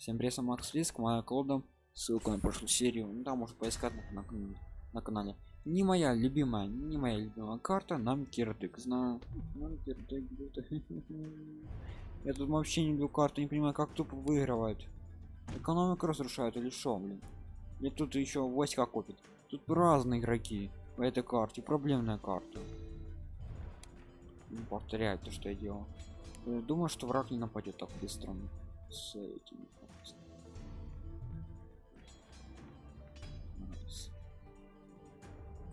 Всем привет, Макс Риск, моя колода, ссылка на прошлую серию, ну там может поискать на, на, на канале. Не моя любимая, не моя любимая карта, нам кирдык, знаю. Нам Я тут вообще не люблю карты, не понимаю, как тупо выигрывают. Экономику разрушают или что, блин. И тут еще войска копит. Тут разные игроки по этой карте, проблемная карта. Не повторяет то, что я делал. Думаю, что враг не нападет так быстро с этими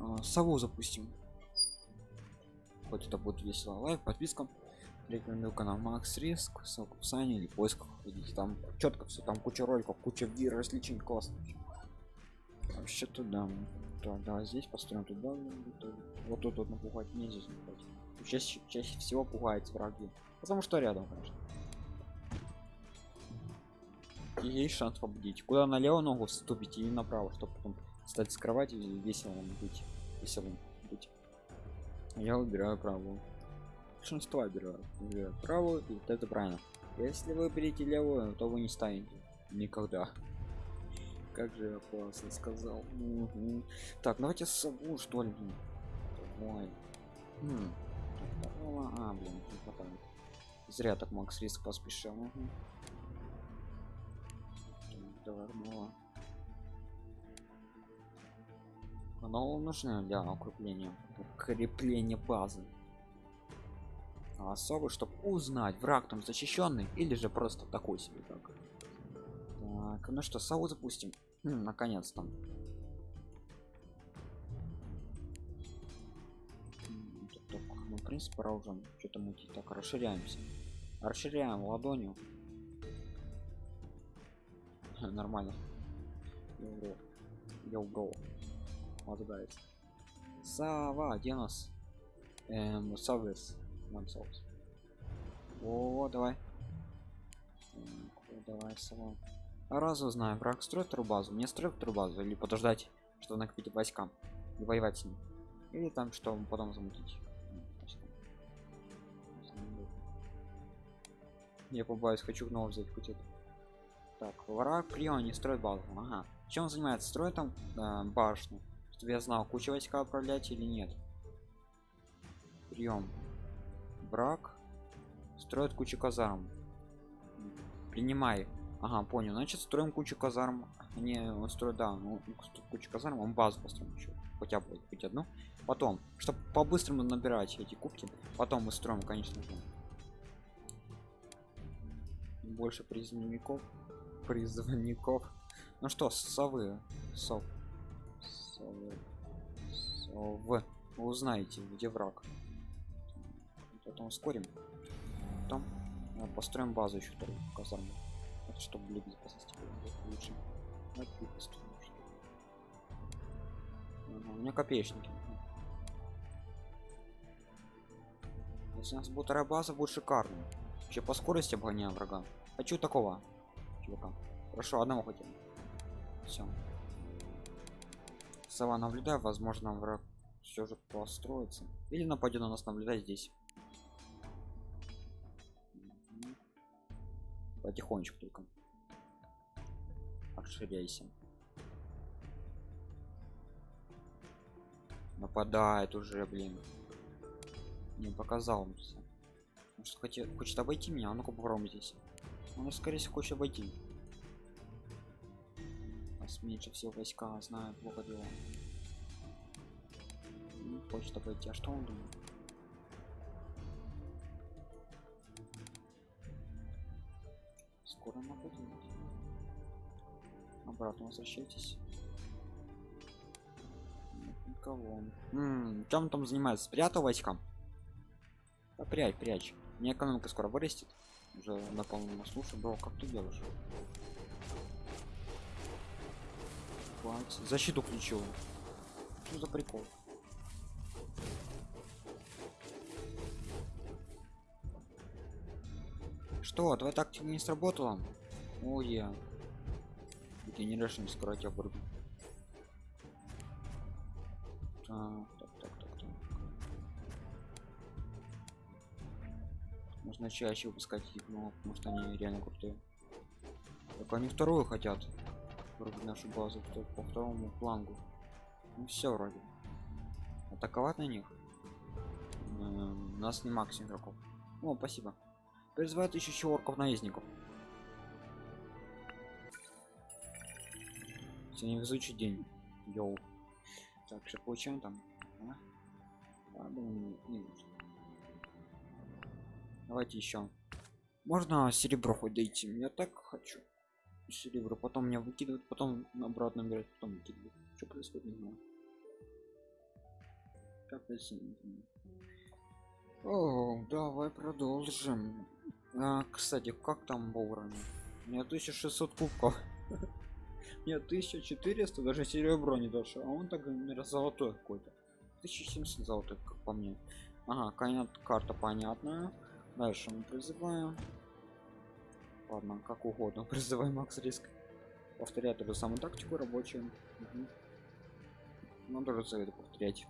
а, сову запустим. Хоть это будет весело. Лайк подписка. Рекомендую канал макс риск. Ссылка в описании или поисках. Видите там. Четко все там куча роликов куча вир различий классно вообще. Туда да, да здесь построим туда вот тут вот напугать не здесь напугать чаще, чаще всего пугает враги. Потому что рядом конечно. И есть шанс победить. Куда налево ногу вступить и направо чтобы потом стать с кровати весело быть веселым быть я выбираю правую. Большинство выбираю, выбираю правую и вот это правильно. Если вы берете левую то вы не станете никогда. Как же я классно сказал. Угу. так давайте с собой что ли? Давай. Хм. а блин не хватает. Зря так макс риск поспешил. Угу давай оно нужно для укрепления укрепления базы. А особо чтобы узнать враг там защищенный или же просто такой себе так так ну что сау запустим. Хм, наконец-то. Ну, в принципе пора уже что-то мутить. Так расширяемся. Расширяем ладонью. Нормально. Я guys сова где нас эм совес themselves о давай. Так, давай сова раз узнаю враг строит трубазу мне строить трубазу или подождать что накопить войскам и воевать с ним. Или там что потом замутить. Я побаюсь хочу гнова взять хоть так враг прием не строит базу ага. Чем он занимается? Строит там э, башню чтобы я знал кучу войска управлять или нет. Прием враг строит кучу казарм. Принимай. Ага понял. Значит строим кучу казарм. Не он строит да ну кучу казарм он базу построим еще хотя бы хоть одну. Потом чтобы по-быстрому набирать эти кубки потом мы строим конечно же. Больше призывников призывников. Ну что совы сов сов вы узнаете где враг. Потом ускорим. Потом ну, построим базу еще вторую казарму это чтобы для безопасности лучше. У меня копеечники. Если у нас будет вторая база будет шикарно. Вообще по скорости обгоняем врага. Хочу такого чувака? Хорошо одного хотим. Все сова наблюдаю возможно враг все же построится. Или нападет на нас наблюдать здесь. Потихонечку только. Расширяйся нападает уже блин. Не показал может хочет, хочет обойти меня а ну-ка попробуем здесь. Он скорее всего хочет обойти нас меньше всего войска знаю плохо дела не хочет обойти а что он думает? Скоро нападет обратно возвращайтесь. -м, чем там занимается? Спрятал войска? Да, прячь прячь. Мне экономика скоро вырастет. Уже на полном слушай бро как ты делаешь Хватит. защиту включил что за прикол что твоя тактика не сработала о я генерашн скоро тебя вырубим так, так, так, так, так. нужно чаще выпускать но что они реально крутые Только они вторую хотят. Вроде нашу базу по второму флангу. Ну все вроде. Атаковать на них. У нас не макс игроков. О, спасибо. Призывает еще орков наездников. Сегодня везучий день. Йоу. Так, что получаем там? А? А. Давайте еще. Можно серебро хоть дойти? Я так хочу. Серебро, потом меня выкидывают, потом обратно берут, потом выкидывают. Что происходит, не знаю. Знаю. О, давай продолжим. А, кстати, как там вовремя? У меня 1600 кубков. Нет, 1400, даже серебро не дошло. А он так, золотой какой-то. 1700 золотой, как по мне. Ага, карта понятная. Дальше мы призываем. Ладно, как угодно. Призываем Макс Риск. Повторять ту же самую тактику рабочую. Угу. Ну, тоже советую повторять.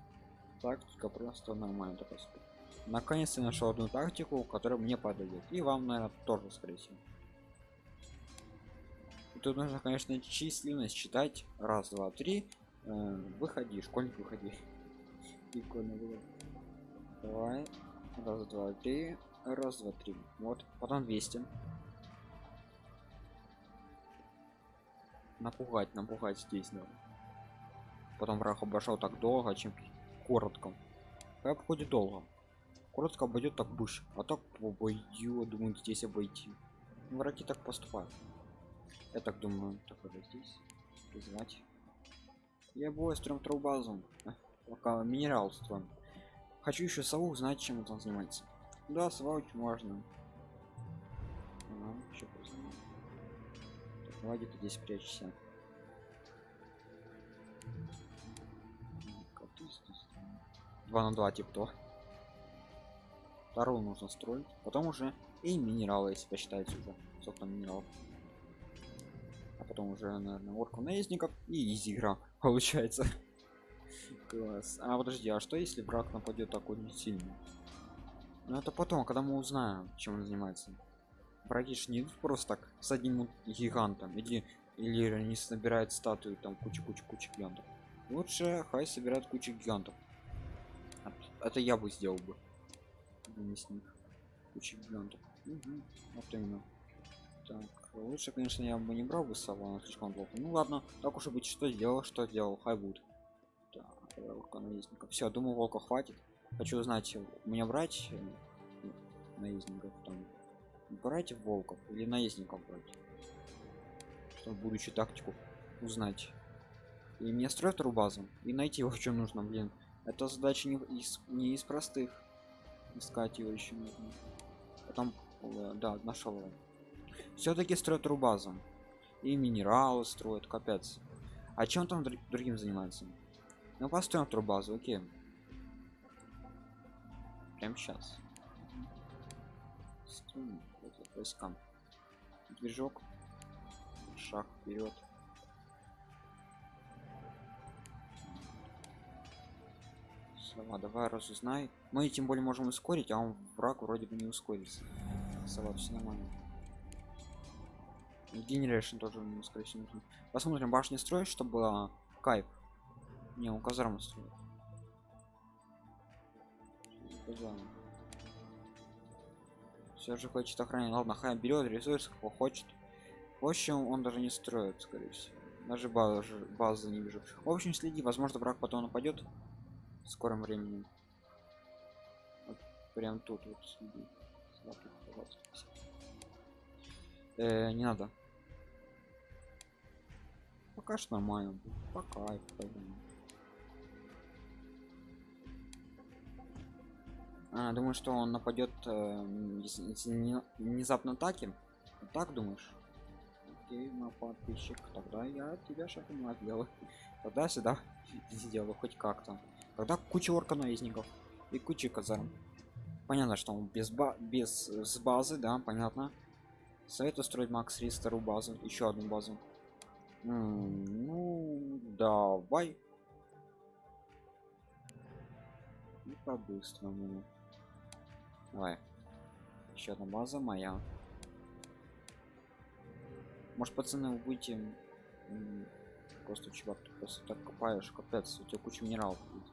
Тактика просто нормально себе. Наконец-то нашел одну тактику, которая мне подойдет. И вам, наверное, тоже, скорее всего. Тут нужно, конечно, численность считать. Раз, два, три. Э, выходи, школьник, выходи. Прикольно было. Давай. Раз, два, три. Раз, два, три. Вот. Потом 200. Напугать, напугать здесь, да. Потом враг обошел так долго, чем коротко. Как обходит долго. Коротко обойдет так быш, а так обойдет, думаю, здесь обойти. Враги так поступают. Я так думаю, так вот здесь. Призвать. Я бой строим вторую базу. А, Пока минерал строим. Хочу еще сову знать, чем он занимается. Да, сова очень Так, давайте ты здесь прячься. Здесь? Два на два, типа то. Вторую нужно строить. Потом уже и минералы, если посчитаете уже. Сколько минералов. А потом уже, наверное, орку наездников и изи игра получается. Класс. А подожди, а что если враг нападет такой не сильный? Ну это потом, когда мы узнаем, чем он занимается. Ж не идут просто так с одним гигантом или или они собирают статую там кучу кучу кучу гигантов. Лучше хай собирают кучу гигантов. А Это я бы сделал бы. Не с них. Кучу гигантов. Мгм, Вот именно. Так, лучше, конечно, я бы не брал бы сову, она слишком плохо. Ну ладно, так уж и быть, что сделал, что сделал, хай будет. Наездника. Все, думаю, волка хватит. Хочу узнать, мне брать э, наездников там. Брать волков или наездников брать? Чтобы будущую тактику узнать. И мне строить вторую и найти его, что нужно, блин. Это задача не из, не из простых. Искать его еще нужно. Потом, э, да, нашел. Все-таки строят вторую. И минералы строят, капец. А чем там друг- другим занимается? Ну построим вторую базу, окей. Прям сейчас. Вот, войскам. Движок. Шаг вперед. Сова, давай разузнай. Мы тем более можем ускорить, а он враг вроде бы не ускорится. Сова, все нормально. Генерейшн тоже ему, скорее всего, нужно. Посмотрим, башни строить, чтобы было кайф. Не, он казарму строит. Все же хочет охранять. Ладно, хай берет ресурсы, кто хочет. В общем, он даже не строит, скорее всего. Даже базы, базы не вижу. В общем, следи, возможно, враг потом нападет в скором времени. Вот прям тут вот следи. Э, не надо. Пока что нормально. Пока пойдем. Думаю, что он нападет, э, не- внезапно атаки. Так думаешь? Окей, мой подписчик. Тогда я тебя шагом сделаю. Тогда сюда сделаю хоть как-то. Тогда куча орка наездников и куча казарм. Понятно, что он без, ба без с базы, да, понятно. Советую строить Макс Рис базу, еще одну базу. М, ну, давай. И по-быстрому. Давай. Еще одна база моя. Может, пацаны, вы будете просто чувак, ты просто так копаешь, капец, у тебя куча минералов будет.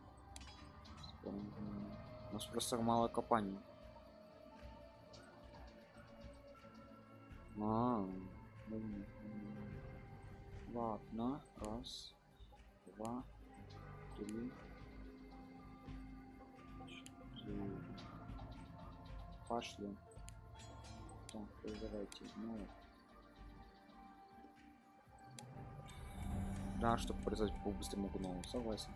У нас просто мало копаний. А, ладно, раз, два, три, четыре. Пошли. Так, э, давайте, ну. Да, чтобы производить по-быстрому гному, согласен.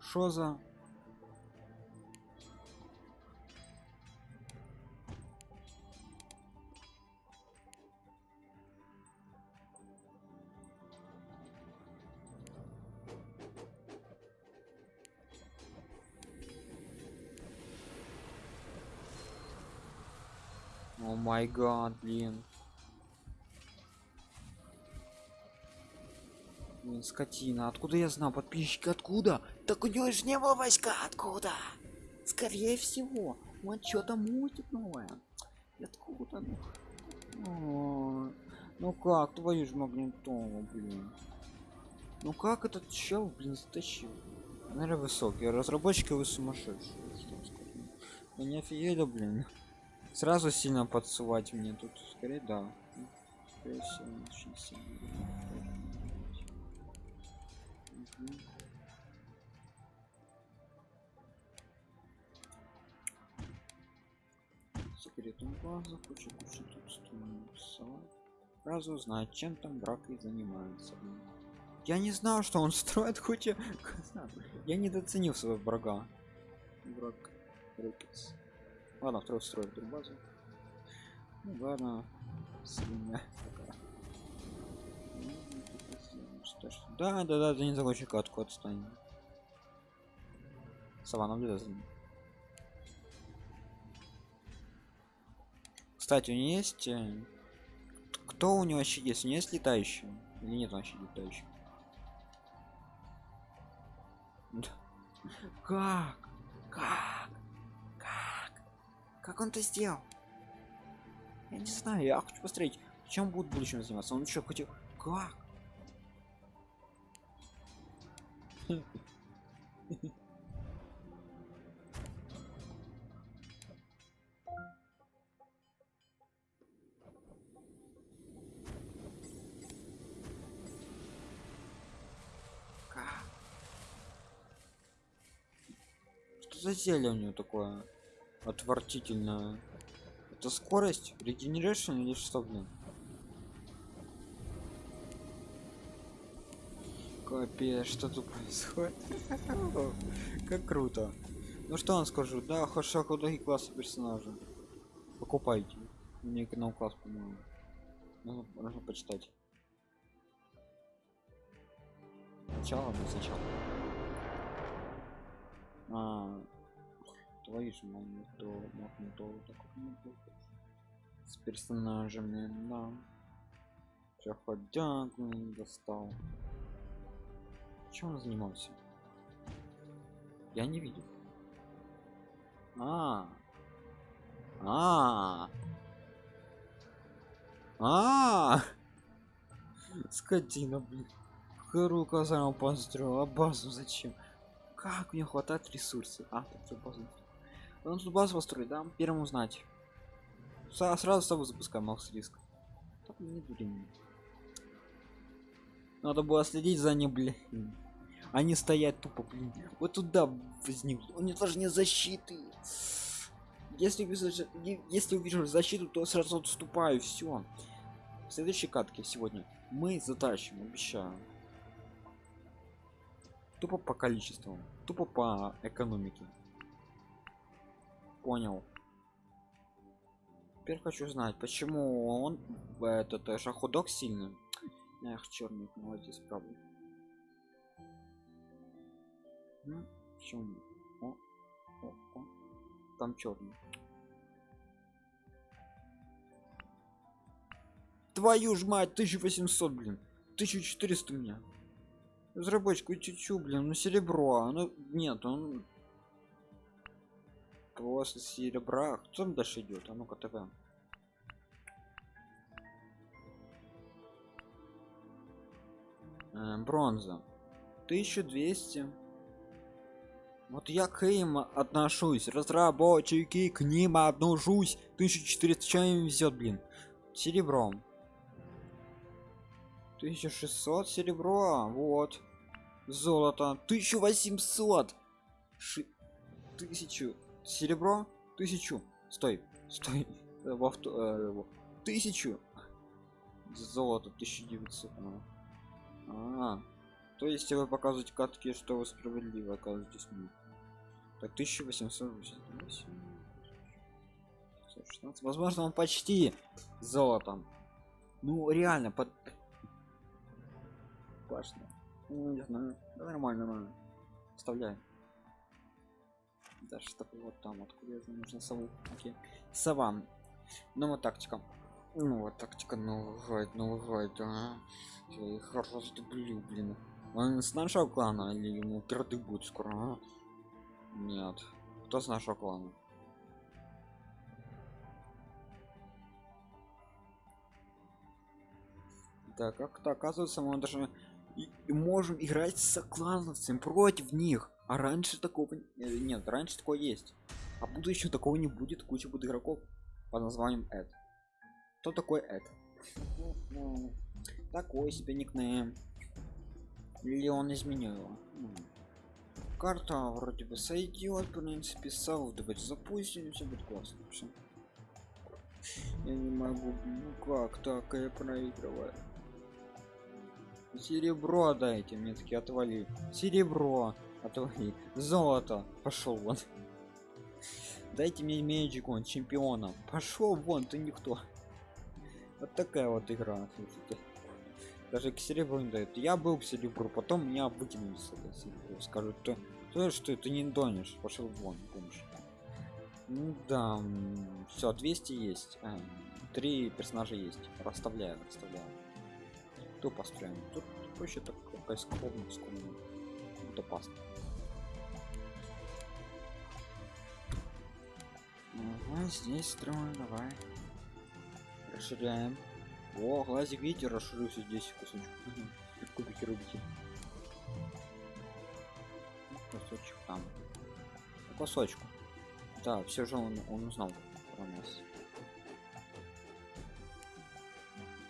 Что за? Май гад, блин. Блин, скотина. Откуда я знал? Подписчики откуда? Так у него же не было войска. Откуда? Скорее всего. Вот что-то мутит новое. Откуда? Ну? О, ну как? Твою ж магнитолу, блин. Ну как этот чел, блин, затащил? Наверное, высокий. Разработчики вы сумасшедшие. Что сказать? Вы не офигели, блин. Сразу сильно подсувать мне тут. Скорее, да. Скорее всего, очень сильно. Тут. Сразу узнать, чем там брак и занимается. Я не знал, что он строит кучу. Я недооценил своего врага. Враг. Рекетс. Ладно, второй строит базу. Ну ладно. Свинья такая. Да, да, да, ты не закончи катку отстань. Сова наблюдай за. Кстати, у него есть... э, Кто у него вообще есть? У него есть летающий? Или нет вообще летающий? Как? Как? Как он это сделал? Я не знаю, я хочу посмотреть, чем будет в будущем заниматься. Он еще хотел... Как? Что за зелье у него такое отвратительное? Это скорость, регенерация или что, блин? Капец, что тут происходит? Как круто. Ну что вам скажу, да, хорошо худой класса персонажа. Покупайте. Мне канал класс, по-моему. Нужно, нужно почитать. Сначала, ну сначала. А, ж магнитолу, магнитолу, такой магнитолу. С персонажами, да. Проходяк блин, достал. Чем он занимался? Я не видел. А. А. А. Скотина, блин. Какую казарму построил, а базу зачем? Как мне хватает ресурсов? А, тут всё базу. Он тут базу построить, да? Первым узнать. Са- сразу с тобой запускаем Макс риск. Так, не времени. Надо было следить за ним, блин. Они стоят тупо, блин. Вот туда возникнут. У них даже нет защиты. Если увижу, если увижу защиту, то сразу отступаю. Все. В следующей катке сегодня мы затащим, обещаю. Тупо по количеству, тупо по экономике. Понял. Теперь хочу знать, почему он этот э, шаходок сильный. Эх, черный, молодец, правда. Ну, чем? О, о, о. Там черный. Твою ж мать, 1800, блин. 1400 у меня. Разработчику чуть-чуть, блин, ну серебро, а, ну нет, он после серебра. Кто там дальше идет? А ну-ка тв. Э, бронза. 1200 вот я к им отношусь. Разработчики к ним отношусь. 1400 чем везет блин? Серебром 1600 серебро. Вот. Золото. 1800 Ши... тысячу серебро тысячу. Стой стой. Во авто, э, тысячу. Золото 1900 а, -а. то есть вы показываете катки что вы справедливо оказываетесь мне. Так 1888 возможно он почти золотом. Ну реально под башня ну, не знаю. Да нормально нормально. Вставляем да что вот там откуда это нужно сову окей сова. Ну вот тактика. Ну вот тактика новый гайд новый гайд а. я их раздублю блин. Он с нашего клана или ему кирды будет скоро а? нет. Кто с нашего клана? Да как-то оказывается мы даже и, и можем играть с клановцем против них а раньше такого э, нет раньше такое есть. А будущего такого не будет куча будет игроков по названием эд. Кто такой эд? Такой себе никнейм. Или он изменил его? Карта вроде бы сойдет в принципе сау давайте запустим все будет классно все я не могу ну как так я проигрываю. Серебро дайте мне таки отвали серебро отвали золото пошел вон. Дайте мне меджик он чемпиона. Пошел вон ты никто. Вот такая вот игра даже к серебру не дают. Я был к серебру потом меня выкинули скажут то, то что ты не донешь пошел вон помощь ну да все 200 есть. А, три персонажа есть. Расставляю расставляю. Кто построен тут проще так какая скромность тут опасно ага, здесь строим давай. Расширяем. О глазик видите расширился здесь кусочек. Кубики рубики кусочек там. Кусочку. Да все же он, он узнал про нас.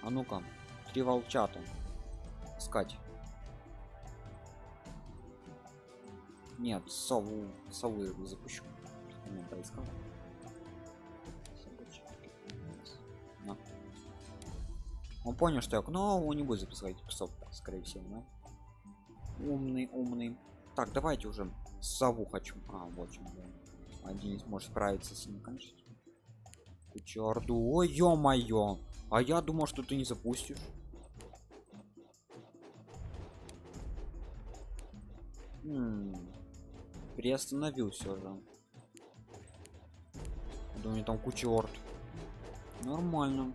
А ну-ка три волчата. Искать. Нет сову совы запущу. Не поискал. Он понял что я но он не будет записывать псов скорее всего да? умный умный. Так давайте уже сову хочу. А вот чем один сможет справиться с ним конечно. Кучарду, ой ё-моё! А я думал что ты не запустишь. М -м, приостановил все же. Думаю там куча орд. Нормально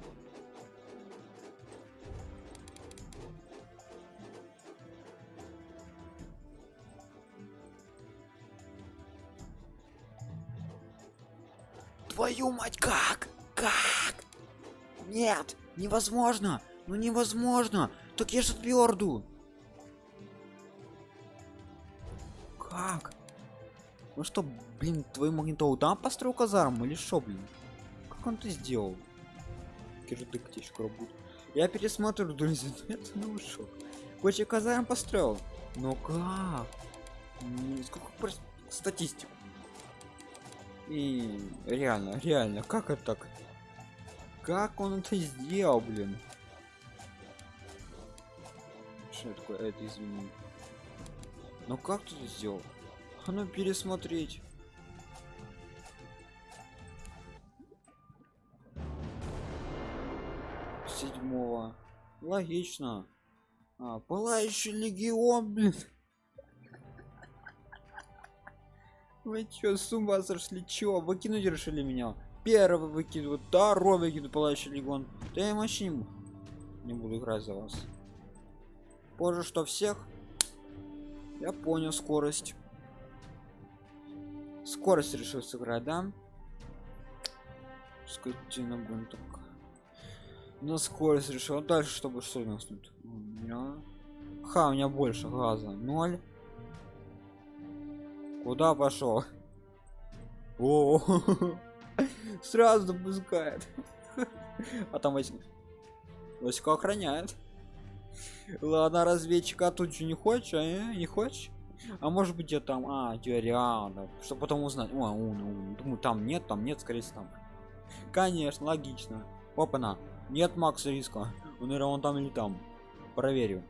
твою мать как? Как? Нет невозможно ну невозможно. Так я же тверду как? Ну что блин твой магнитол там построил казарму или что блин? Как он это сделал? Кирдык скоро будет я пересматриваю друзья это ну шок короче казарм построил но как? Сколько статистику и реально реально как это так? Как он это сделал блин? Что такое? Это извини. Но как ты это сделал? А ну пересмотреть. Седьмого. Логично. А, пылающий легион блин вы чё с ума сошли? Чё выкинуть решили меня? Первый выкидывают второй выкидывают пылающий легион. Да я вообще не, не буду играть за вас. Позже что всех? Я понял скорость. Скорость решил сыграть да? Скотина блин так на скорость решил. А дальше чтобы что у нас тут? У меня ха у меня больше газа. Ноль куда пошел? О сразу допускает а там Васька охраняет ладно разведчика тут же не хочешь а э? не хочешь? А может быть я там а тебя реально что потом узнать. О, ум, ум. думаю там нет там нет скорее всего там. Конечно логично. Опа на нет макса риска. Он наверное он там или там. Проверю.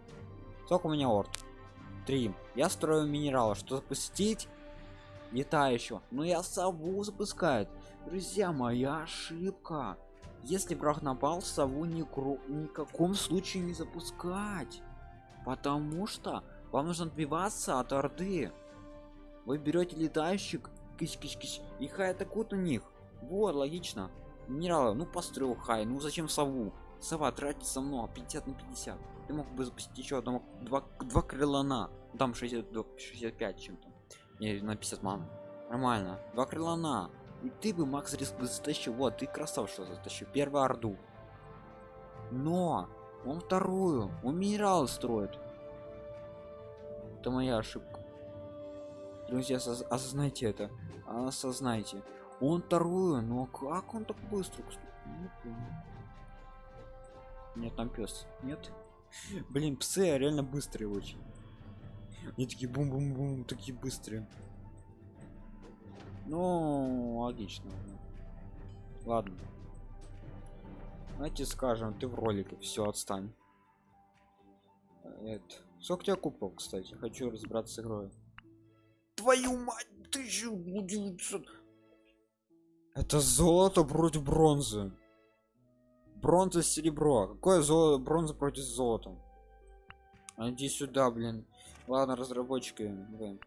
Сколько у меня орд? Три. Я строю минерала что запустить летающего но я сову запускает. Друзья моя ошибка. Если враг напал сову ни ни в каком случае не запускать. Потому что вам нужно отбиваться от орды. Вы берете летающих кись -кись -кись, и хай атакуют у них. Вот логично. Минералы ну построил хай ну зачем сову? Сова тратится много 50 на 50 ты мог бы запустить еще одного два, два крылана. Там 60 до 65 чем-то не на 50 ман. Нормально. Два крылана. И ты бы макс риск затащил. Вот ты красав что затащил. Первую орду. Но он вторую. Он минерал строит. Это моя ошибка. Друзья осознайте это. Осознайте. Он вторую но как он так быстро нет там пес нет? Блин псы реально быстрые очень они такие бум бум бум такие быстрые. Ну логично. Ладно. Давайте скажем ты в ролике все отстань. Это сколько тебя купов кстати? Хочу разбираться с игрой. Твою мать 1900 это золото против бронзы. Бронза серебро. Какое золото бронза против золота? Иди сюда блин ладно разработчики блин.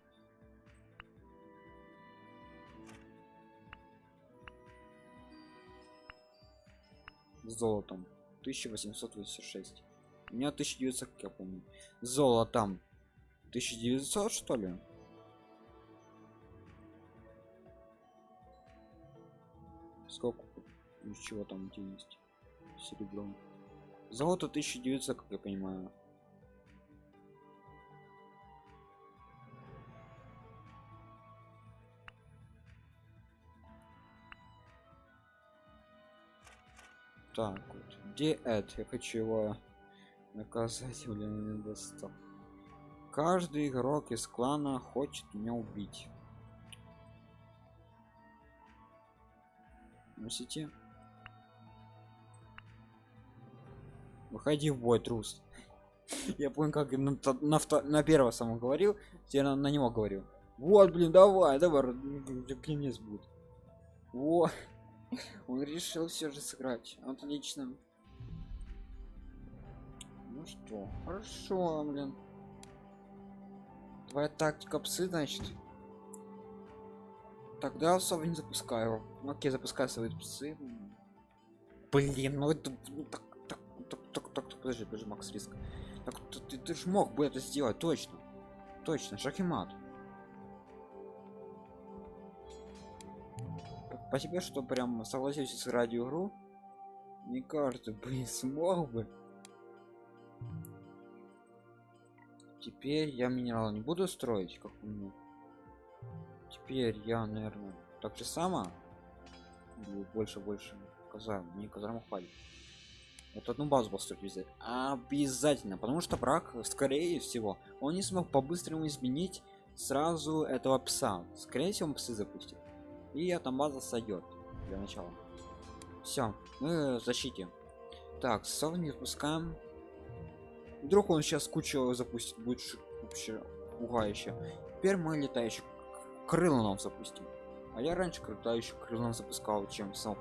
золотом. 1886 у меня 1900 как я помню. Золотом. 1900 что ли? Сколько? Из чего там у тебя есть серебро. Золото 1900 как я понимаю так вот. Где это? Я хочу его наказать блин не достал. Каждый игрок из клана хочет меня убить. Носите. Выходи в бой трус. Я понял как на, на, на первого самого говорил я на, на него говорил вот блин давай давай пенис будет. Вот он решил все же сыграть. Отлично. Ну что хорошо блин. Твоя тактика псы значит? Тогда особо не запускаю. Ну, окей запускаю свои псы. Блин ну это ну, так, так, так, так, так, так, подожди подожди макс риск. Так ты, ты, ты же мог бы это сделать точно. Точно шахимат по тебе что прям согласился с радио игру не кажется блин смог бы. Теперь я минерал не буду строить как у меня. Теперь я наверное так же само больше больше казарм. Не казарму хватит вот одну базу построить везде обязательно потому что брак скорее всего он не смог по-быстрому изменить сразу этого пса. Скорее всего он псы запустит и эта база сойдет для начала. Все мы в защите. Так сов не спускаем вдруг он сейчас кучу запустит будет вообще пугающе. Теперь мы летающий крыло нам запустим. А я раньше летающий крылом запускал чем сам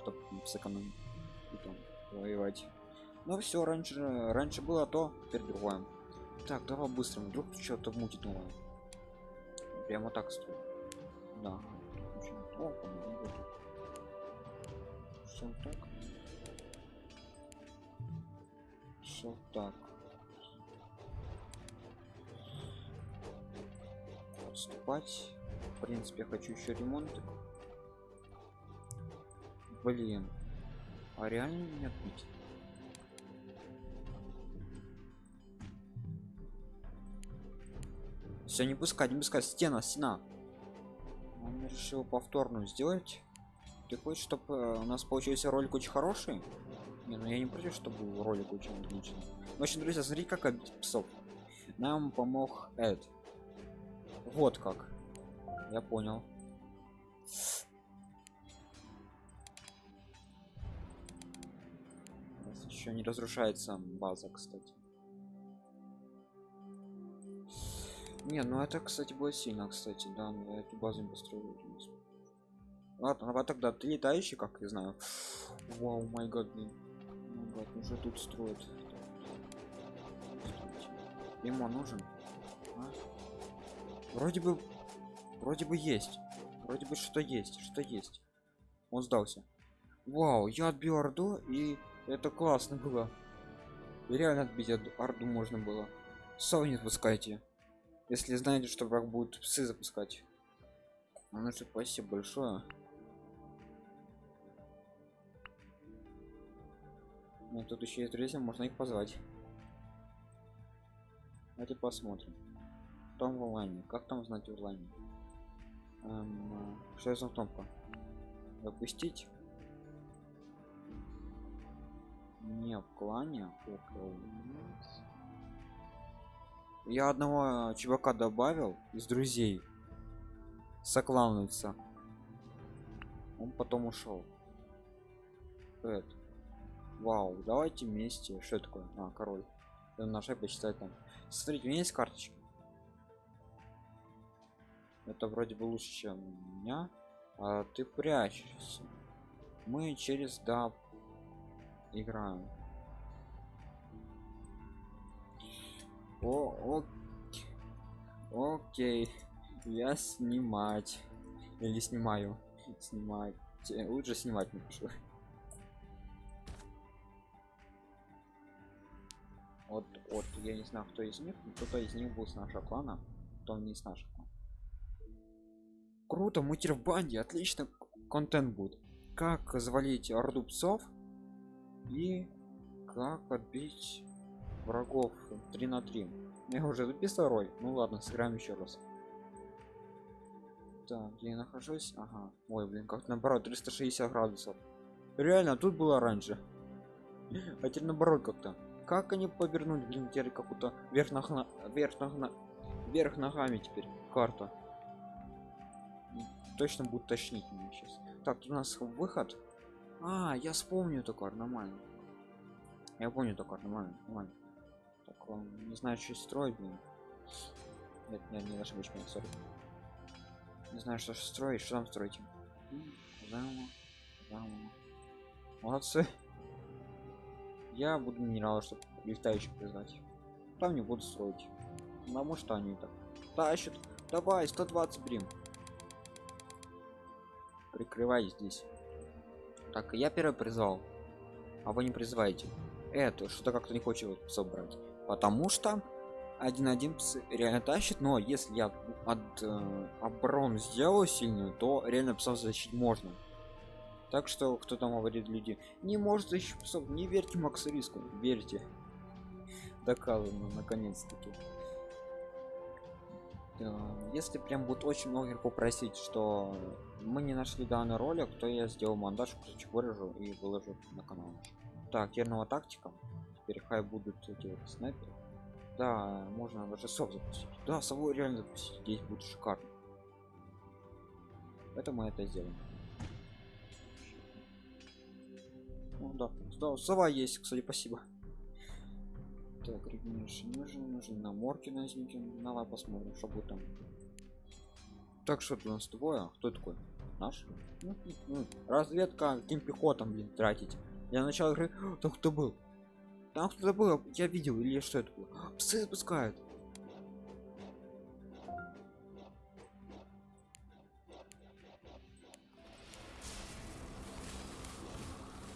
чтобы сэкономить воевать. Но все раньше раньше было то теперь другое. Так давай быстро вдруг что-то мутит новое. Прямо так стоит. Да о, все так. Все так. Отступать. Принципе хочу еще ремонт. Блин. А реально не отбить все не пускать не пускать стена стена он решил повторную сделать. Ты хочешь чтобы у нас получился ролик очень хороший. Не ну я не против чтобы ролик очень отличный. В общем друзья смотри как обить псов нам помог эд. Вот как. Я понял. Еще не разрушается база кстати не ну это кстати будет сильно кстати да я эту базу не построил ладно а тогда ты летающий как я знаю. Вау май гад вот уже тут строят. Ему нужен? А? вроде бы вроде бы есть. Вроде бы что есть что есть. Он сдался. Вау я отбил орду и это классно было. Реально отбить орду можно было. Сау не отпускайте если знаете что враг будет псы запускать ну что спасибо большое Ну, тут еще есть друзья, можно их позвать. Давайте посмотрим. Том в онлайне. Как там знать в онлайне? Эм, что за кнопка? Допустить? Не в клане. Я одного чувака добавил из друзей. Соклануется. Он потом ушел. Это. Вау, давайте вместе. Что такое? А, король. На шаг почитать там. Смотрите, у меня есть карточки. Это вроде бы лучше, чем у меня. А ты прячешься. Мы через да играем. О, о, окей. Я снимать. Или снимаю. Снимать. Лучше снимать напишу. вот вот я не знаю кто из них кто-то из них был с нашего клана кто не с нашего круто мы теперь в банде отлично контент будет как завалить орду псов и как отбить врагов 3 на 3 я уже записал роль. Ну ладно сыграем еще раз. Так где я нахожусь? Ага. Ой блин как наоборот 360 градусов. Реально тут было раньше. А теперь наоборот как-то. Как они повернули блин теперь какую-то вверх нога вверх нога вверх ногами теперь карта. Точно будет тошнить меня сейчас. Так тут у нас выход. А я вспомню такой нормально. Я помню такой нормально нормально так он не знаю что строить блин. Нет нет не ошибочка сори. Не знаю что строить что там строить заново заново. Молодцы. Я буду минералы чтобы летающих признать. Там не буду строить. Потому что они так тащат. Давай 120 брим прикрывай здесь. Так я первый призвал. А вы не призываете. Это что-то как-то не хочет собрать потому что один один реально тащит но если я от э, оборону сделаю сильную то реально псов защитить можно. Так что кто там говорит люди не может защитить псов не верьте макс риску верьте доказано наконец-таки. Если прям будет очень много попросить что мы не нашли данный ролик то я сделал монтаж кусочек вырежу и выложу на канал. Так терного тактика теперь хай будут эти вот снайперы. Да можно даже сов запустить. Да сову реально запустить здесь будет шикарно. Это мы это сделаем. Ну, да, да сова есть кстати спасибо. Так регенерация нужен нужен на морки на давай посмотрим что будет там. Так что у нас двое? Кто такой? Наш? Ну, ну, разведка каким пехотам блин тратить? Для начала игры там кто был там кто-то был я видел или что это было? Псы запускают.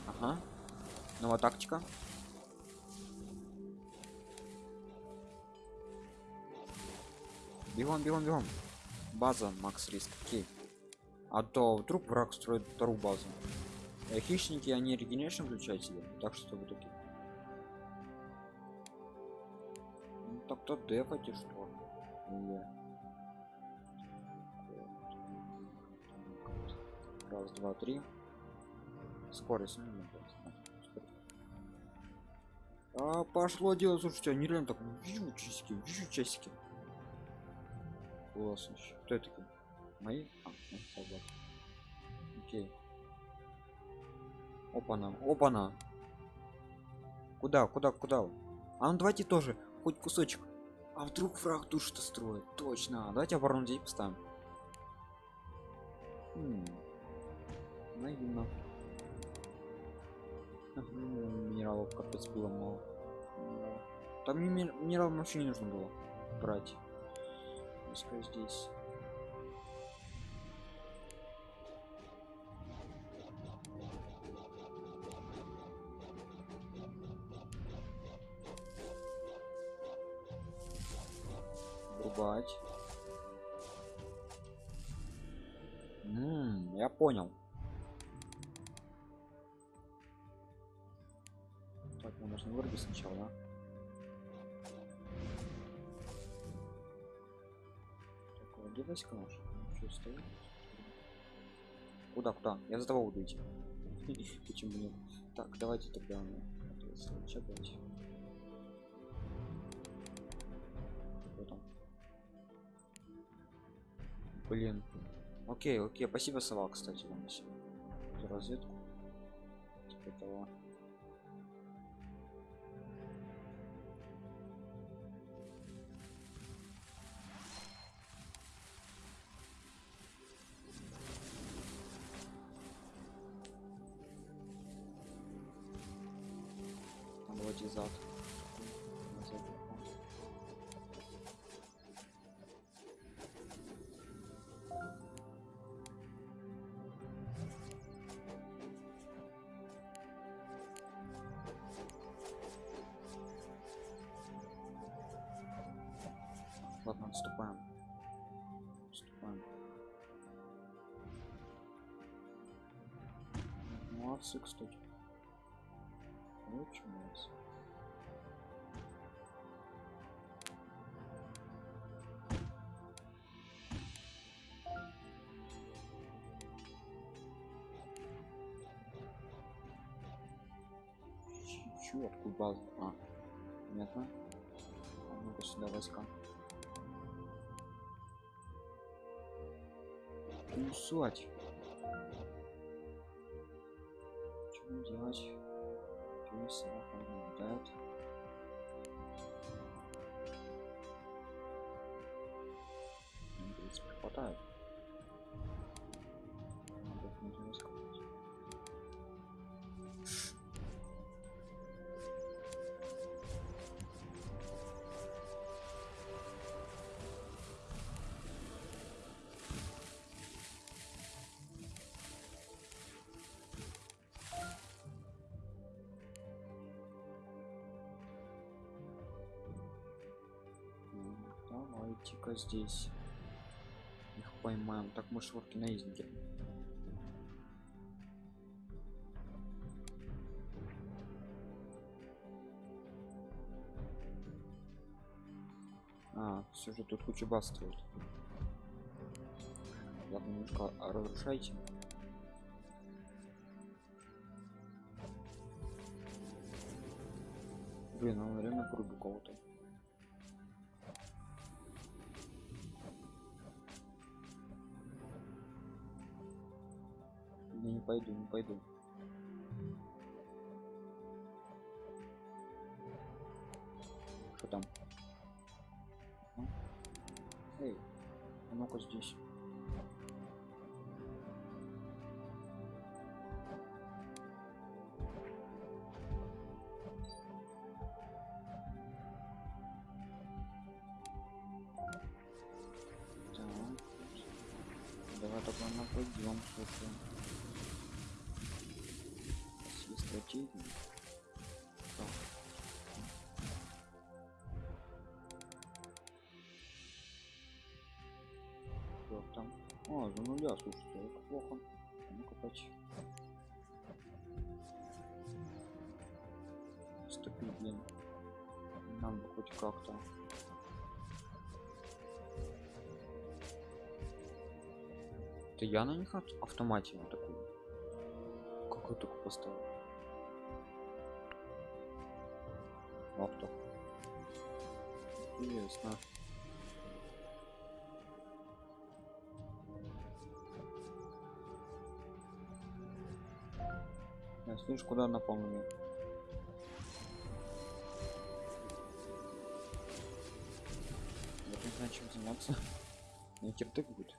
Ага. Новая тактика. Бегом бегом бегом. База макс риск окей. А то вдруг враг строит вторую базу. Э, хищники они регенерашн включают так что вы такие ну, так то дефайте что раз два три. Скорость ну, ну, скорость. а пошло дело слушайте они реально так вью часики вью часики. Классно кто это мои? А, ну, окей. Опа-на опа-на куда куда куда? А ну давайте тоже хоть кусочек а вдруг враг тут что строит? Точно. Давайте оборону здесь поставим. М, наивно. Минералов капец было мало. Там ми- ми- минералов вообще не нужно было брать. Пускай здесь врубать М, я понял так мы должны вырубить сначала да? Так? Они чё, стоят? куда куда я за того буду почему нет так давайте тогда ну, сейчас давайте блин. Окей окей. Спасибо сова кстати вам за разведку. Типа того Чё, откуда база? А, понятно. А ну-ка сюда войска. Кусать. Давайте-ка здесь их поймаем. Так мы шорки наездники. А, все же тут куча баз строят. Ладно, немножко разрушайте. Блин, он реально грубо кого-то. Пойду, не пойду. Что там? А? Эй, а ну-ка здесь. Нифига, слушайте, это плохо. Ну копать. Ступить, блин. Нам бы хоть как-то. Это я на них ав- автомате вот такую. Какой только поставил. Авто. Интересно. Я слышь, куда напомню? Вот не знаю, чем заняться. Не киртык будет.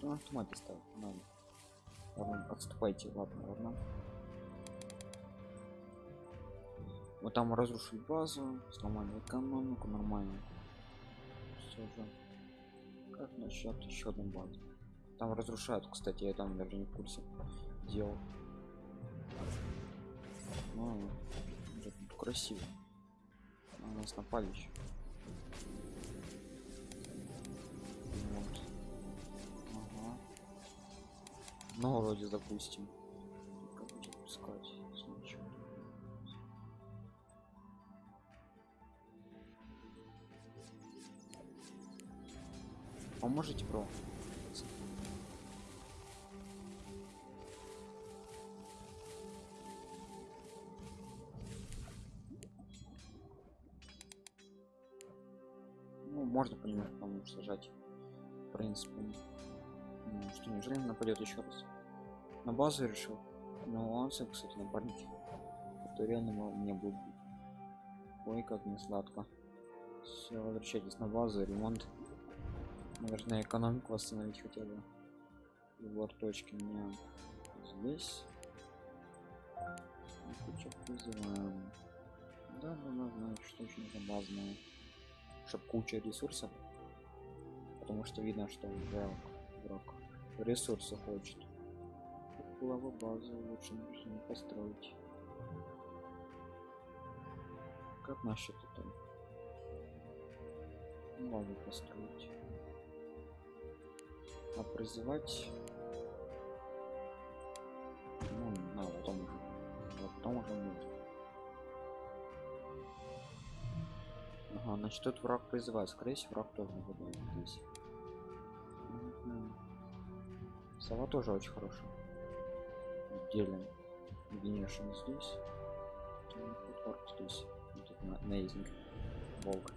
Ну, автоматы ставят, надо. Ладно, отступайте, ладно, ладно. Вот там разрушили базу, сломали экономику, нормально. Все же. Как насчет еще одной базы? Там разрушают, кстати, я там даже не в курсе дел. Ну, красиво. На нас напали еще. Вот. Ага. Ну, вроде запустим. Как запускать? Ничего. Поможете, бро? Можно понемножку по сажать. В принципе. Ну, что, неужели он нападет еще раз? На базу решил? Ну, он, кстати, напарник. Это реально мне будет. Ой, как не сладко. Все, возвращайтесь на базу, ремонт. Наверное, экономику восстановить хотя бы. Точки у меня здесь. Куча вызываем. Да, да, да, знаю, что очень базное. Чтоб куча ресурсов. Потому что видно, что враг, враг ресурсы хочет. Лава базу лучше нужно построить. Как насчет этого? Лаву построить. А призывать... Ну, на, потом уже. Потом уже нет. Ага, значит тут враг призывает. Скорее всего, враг тоже нападает здесь. Сова тоже очень хорошая. Делим. Генершн здесь. Футворк здесь. Тут на, наездник. Волк.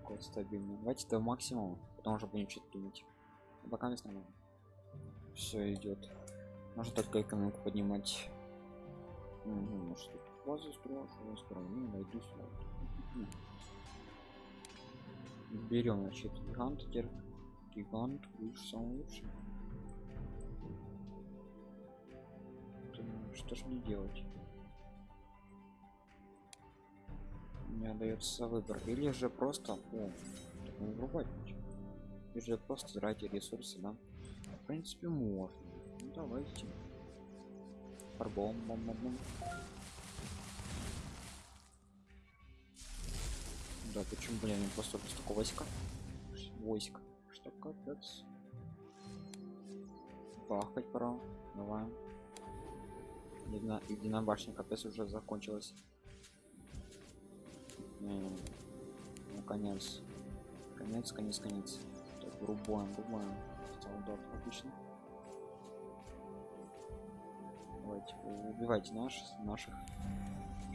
Какой стабильный. Давайте до максимума. Потом уже будем что-то думать. А Пока не нормально. Все идет. Можно только экономику поднимать. Угу, может тут базу строишь, я строю, ну, найду сюда. Берем, значит, гигант, теперь гигант, лучше, самый лучший. Что ж мне делать? Мне дается выбор. Или же просто... О, так не врубать. Или же просто тратить ресурсы, да? В принципе, можно. Ну, давайте. Фарбом, бом, бом, бом. Да, почему, блин, не просто столько войска? Войск. Что капец? Бахать пора. Давай. Едино, единая башня капец уже закончилась. Ну конец. Конец, конец, конец. Так, рубаем, рубаем. Солдат, отлично. Давайте, убивайте наш, наших,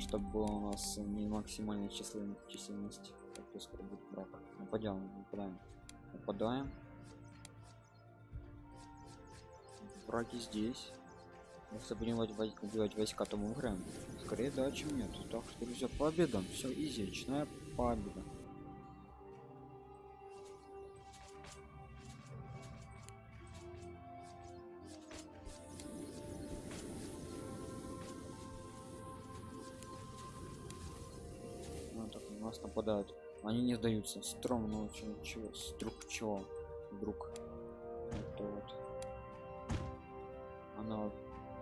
чтобы было у нас не максимальная числен, численность. Так, то скоро будет враг. Нападем, нападаем. Нападаем. Враги здесь. Если будем убивать, вой- убивать войска, то мы выиграем. Скорее да, чем нет. Так что, друзья, победа. Все, изи, очная победа. Нападают. Они не сдаются. Стромно очень. Чего? Струк чего? Вдруг. Это вот. Она вот.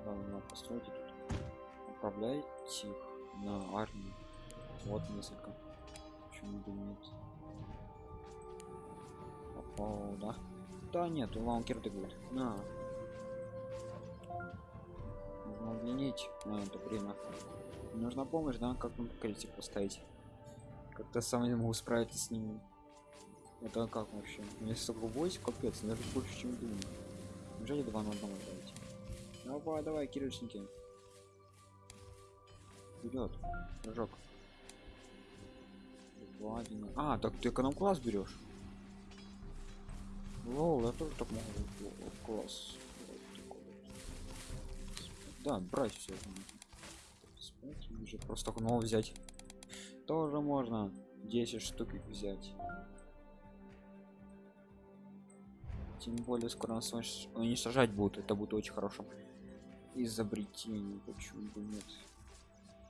Ладно, постройте тут. Управляйте их на армию. Вот несколько. Почему нет? Попал, да? Да нет, вам кирдык будет. На. Нужно удлинить на это время. Нужна помощь, да? Как нам критик поставить? Как-то сам не могу справиться с ними. Это как вообще? У меня столько войск, капец, даже больше, чем думаю. Неужели два на одного давайте? Давай, давай, кирочники. Вперед, прыжок. Один. А, так ты эконом класс берешь? Лол, я тоже так могу. Класс. Да, брать все. Уже просто нового взять. Тоже можно 10 штук их взять. Тем более скоро нас уничтожать будут. Это будет очень хорошо. Изобретение. Почему бы нет?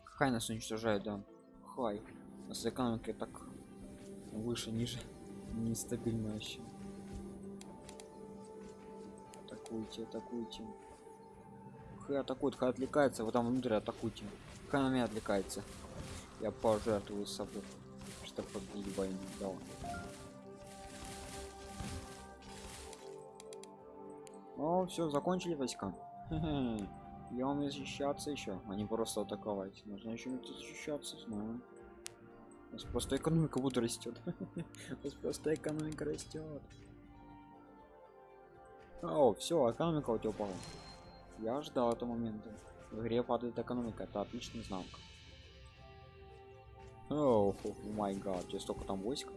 Хай нас уничтожает, да. Хай. У нас экономика так выше, ниже. Нестабильно вообще. Атакуйте, атакуйте. Хай атакует, хай отвлекается, вот там внутрь атакуйте. Хай на меня отвлекается. Я пожертвую собой, чтобы победить войну. Давай. О, все, закончили войска. Я умею защищаться еще, а не просто атаковать. Нужно еще защищаться, знаю. У нас просто экономика будет растет. У нас просто экономика растет. О, все, экономика у тебя упала. Я ждал этого момента. В игре падает экономика, это отличный знак. О, май гад, здесь столько там войск.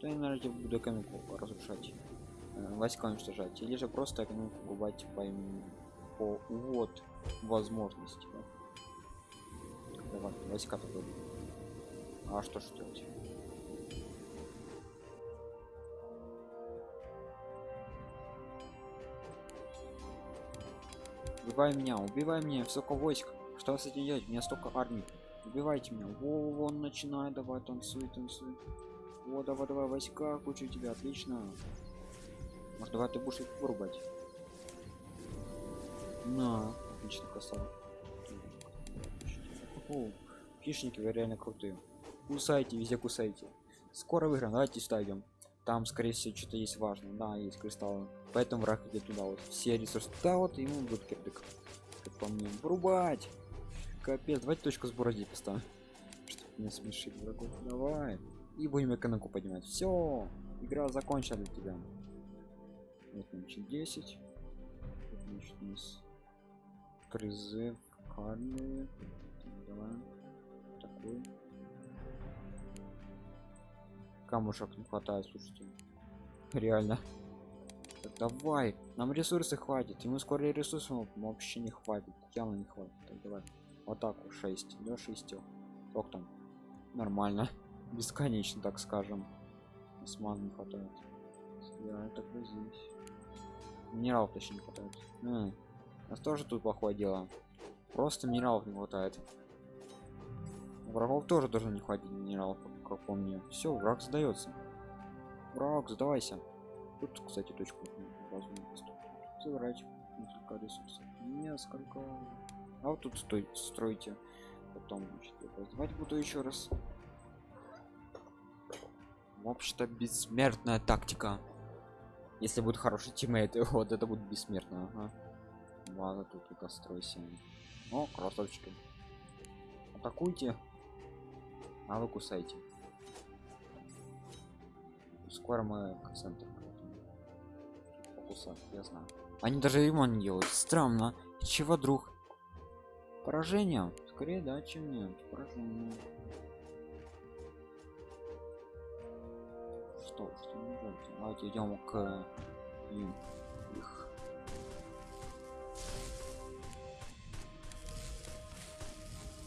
То я, наверное, буду экономику разрушать. Э, войска уничтожать. Или же просто экономику губать по, по вот возможности. Да? Давай, войска такой. А что ж делать? Убивай меня, убивай меня, столько войск. Что с этим делать? У меня столько армий. Убивайте меня. Во, вон начинай, давай, танцуй, танцуй. О, давай, давай, войска, кучу тебя, отлично. Может, давай ты будешь их вырубать. На, отлично. О, хищники вы реально крутые. Кусайте, везде кусайте. Скоро выиграем, давайте идем. Там, скорее всего, что-то есть важное. Да, есть кристаллы. Поэтому враг идет туда вот. Все ресурсы. Да, вот ему будет кирдык. Как по мне. Врубать! Капец, давайте точку сбора здесь поставим. Чтобы не смешить врагов. Давай. И будем экономику поднимать. Все. Игра закончена для тебя. Вот, значит, 10. Значит, у нас призыв кармы. Давай. Такой. Камушек не хватает, слушайте. Реально. Так, давай. Нам ресурсы хватит. Ему скоро ресурсов вообще не хватит. Явно не хватит. Так, давай. Вот 6. До 6. Ох там. Нормально. Бесконечно, так скажем. Осман не хватает. Я это здесь. Минералов точнее не хватает. М у нас тоже тут плохое дело. Просто минералов не хватает. Врагов тоже должно не хватить минералов, как по мне. Все, враг сдается. Враг, сдавайся. Тут, кстати, точку базу Забирать несколько ресурсов. Несколько. А вот тут стой, стройте. Потом, значит, я буду еще раз. Вообще-то бессмертная тактика. Если будет хороший тиммейт, вот это будет бессмертно. Ага. Ладно, тут только стройся. О, красавчики. Атакуйте. А вы кусайте. Скоро мы к центру. Покусать, я знаю. Они даже ремонт делают. Странно. Чего, друг? Поражение? Скорее да, чем нет. Поражение. что что давайте идем к им их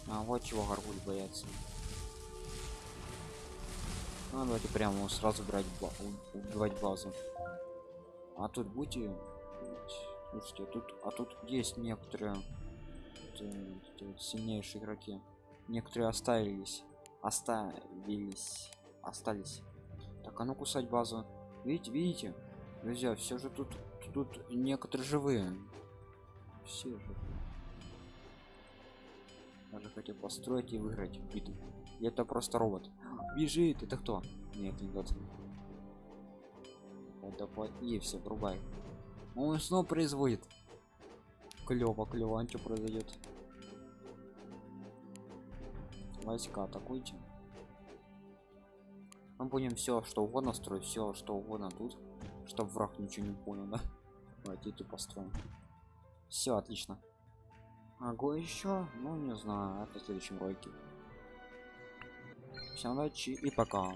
а вот чего горгуль боятся а, давайте прямо сразу брать ба убивать базу а тут будете слушайте тут а тут есть некоторые сильнейшие игроки некоторые оставились оставились остались так, а ну кусать базу. Видите, видите? Друзья, все же тут тут некоторые живые. Все же. Даже хотел построить и выиграть битву. Это просто робот. Бежит, это кто? Нет, не тот. давай давай и все врубай он снова производит клево клево а что произойдет войска атакуйте. Мы будем все что угодно строить все что угодно тут чтобы враг ничего не понял да? Давайте тупо построим. Все отлично. Огонь еще ну не знаю это в следующем ролике. Всем удачи и пока